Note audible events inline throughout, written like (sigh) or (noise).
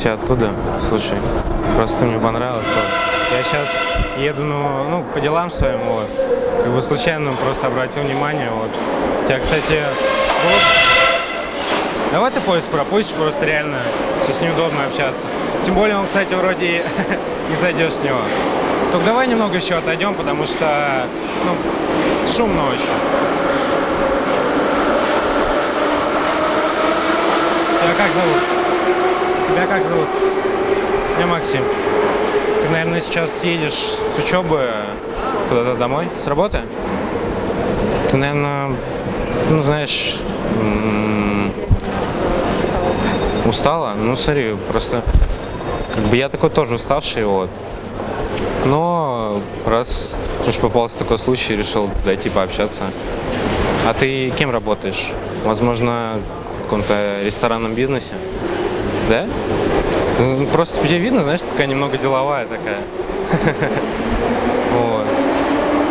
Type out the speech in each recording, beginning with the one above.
тебя оттуда. Слушай, просто мне понравился. Я сейчас еду ну, ну, по делам своим, вот. Как бы случайно просто обратил внимание, вот. Тебя, кстати, вот. Давай ты поезд пропустишь, просто реально сейчас неудобно общаться. Тем более он, кстати, вроде (laughs) не зайдешь с него. Только давай немного еще отойдем, потому что, ну, шумно очень. Тебя как зовут? Тебя как зовут? Меня Максим. Ты, наверное, сейчас едешь с учебы куда-то домой? С работы? Ты, наверное, ну, знаешь, устала? Ну, смотри, просто как бы я такой тоже уставший, вот. Но раз уж попался такой случай, решил дойти пообщаться. А ты кем работаешь? Возможно, в каком-то ресторанном бизнесе? Да? Просто тебе видно, знаешь, такая немного деловая такая. (laughs) Вот.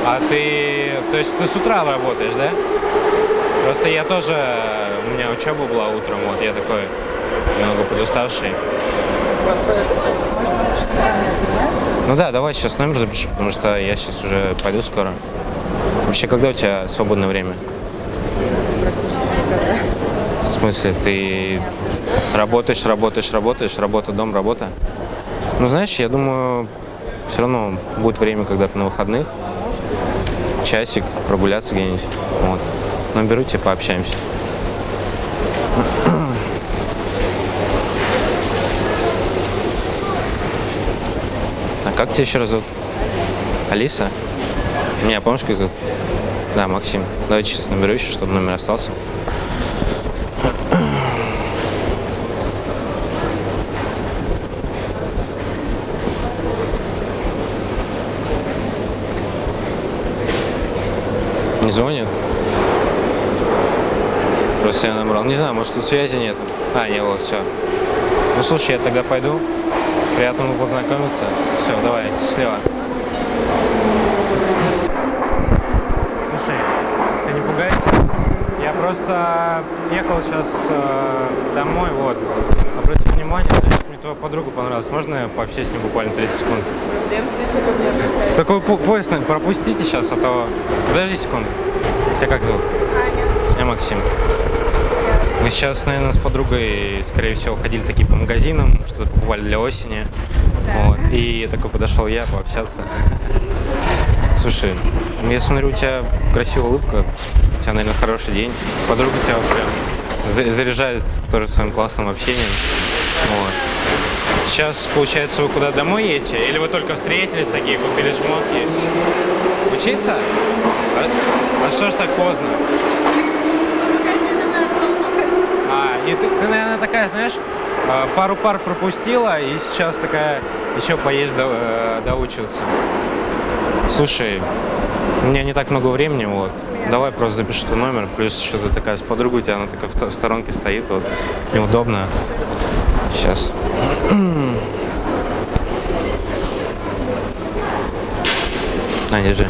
А ты, то есть ты с утра работаешь, да? Просто я тоже, у меня учеба была утром, вот я такой немного подуставший. Ну да, давай сейчас номер запиши, потому что я сейчас уже пойду скоро. Вообще, когда у тебя свободное время? В смысле, ты работаешь, работаешь, работаешь, работа, дом, работа? Ну, знаешь, я думаю, все равно будет время когда-то на выходных, часик, прогуляться где-нибудь. Вот. Наберу тебя, пообщаемся. (clears throat) А как тебя еще раз зовут? Алиса? Меня помнишь, как зовут? Да, Максим. Давайте сейчас наберу еще, чтобы номер остался. Не звонит? Просто я набрал. Не знаю, может тут связи нет. А, не, вот, все. Ну слушай, я тогда пойду. Приятно познакомиться. Все, давай, счастливо. Слушай, ты не пугайся. Я просто ехал сейчас э, домой, вот. Обратил внимание, знаешь, мне твоя подруга понравилась. Можно я пообщаюсь с ней буквально 30 секунд? Такой по- поезд, наверное, пропустите сейчас, а то... Подожди секунду. Тебя как зовут? Я Максим. Мы сейчас, наверное, с подругой, скорее всего, ходили такие по магазинам, что-то покупали для осени. Вот. И такой подошел я пообщаться. (laughs) Слушай, я смотрю, у тебя красивая улыбка, у тебя, наверное, хороший день. Подруга тебя прям заряжает тоже своим классным общением. Вот. Сейчас, получается, вы куда домой едете? Или вы только встретились такие, купили шмотки? Учиться? А, а что ж так поздно? А, и ты, ты, наверное, такая, знаешь, а, пару пар пропустила, и сейчас такая еще поедешь до, э, доучиваться. Слушай, у меня не так много времени, вот. Давай просто запишу твой номер, плюс ты такая с подругой, у тебя она такая в сторонке стоит, вот, неудобно. Сейчас. (clears throat) На, держи.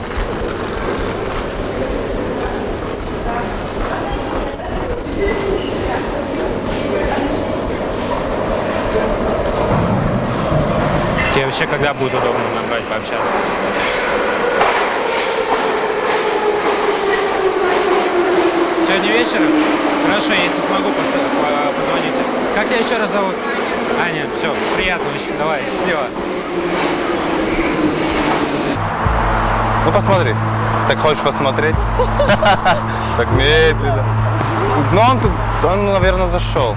Тебе вообще когда будет удобно набрать, пообщаться? Сегодня вечером? Хорошо, если смогу, позвоните. Как тебя еще раз зовут? Аня, все, приятно очень. Давай, счастливо. Ну посмотри. Так хочешь посмотреть? (laughs) Так медленно. Ну он, он, наверное, зашел.